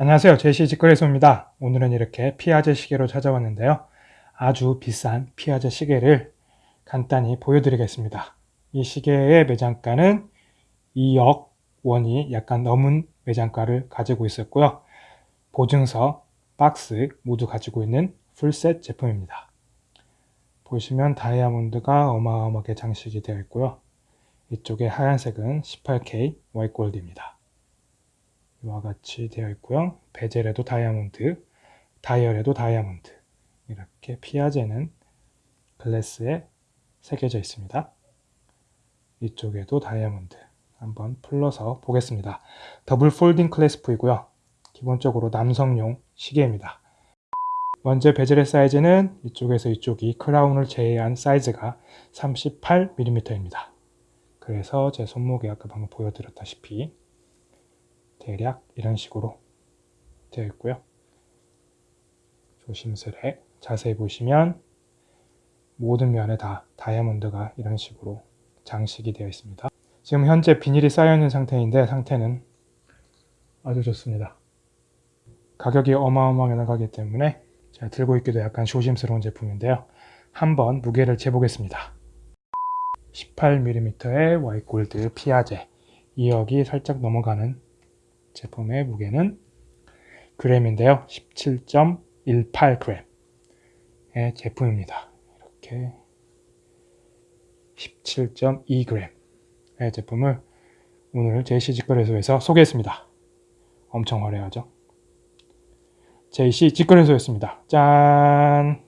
안녕하세요. 제시 직거래소입니다. 오늘은 이렇게 피아제 시계로 찾아왔는데요. 아주 비싼 피아제 시계를 간단히 보여드리겠습니다. 이 시계의 매장가는 2억 원이 약간 넘은 매장가를 가지고 있었고요. 보증서, 박스 모두 가지고 있는 풀셋 제품입니다. 보시면 다이아몬드가 어마어마하게 장식이 되어 있고요. 이쪽에 하얀색은 18K 와이골드입니다. 이와 같이 되어 있고요. bezel에도 다이아몬드, 다이얼에도 다이아몬드 이렇게 Piaget는 glass에 새겨져 있습니다. 이쪽에도 다이아몬드 한번 풀러서 보겠습니다. double folding clasp이고요. 기본적으로 남성용 시계입니다. 먼저 bezel의 사이즈는 이쪽에서 이쪽이 crown을 제외한 사이즈가 38mm입니다. 그래서 제 손목에 아까 방금 보여드렸다시피 대략 이런 식으로 되어 있고요. 조심스레 자세히 보시면 모든 면에 다 다이아몬드가 이런 식으로 장식이 되어 있습니다. 지금 현재 비닐이 쌓여 있는 상태인데 상태는 아주 좋습니다. 가격이 어마어마하게 나가기 때문에 제가 들고 있기도 약간 조심스러운 제품인데요. 한번 무게를 재보겠습니다. 18mm의 와이골드 피아제 2억이 살짝 넘어가는 제품의 무게는 그램인데요. 17.18g의 제품입니다. 이렇게 17.2g의 제품을 오늘 JC 직거래소에서 소개했습니다. 엄청 화려하죠? JC 직거래소였습니다. 짠!